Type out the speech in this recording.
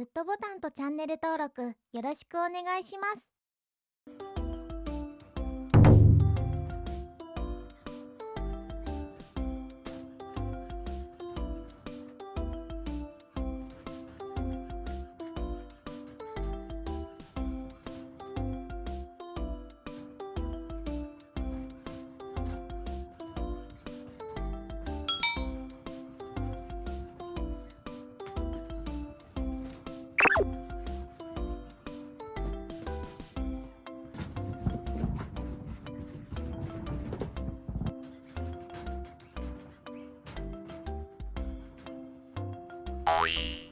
グッドボタンとチャンネル登録よろしくお願いします。おい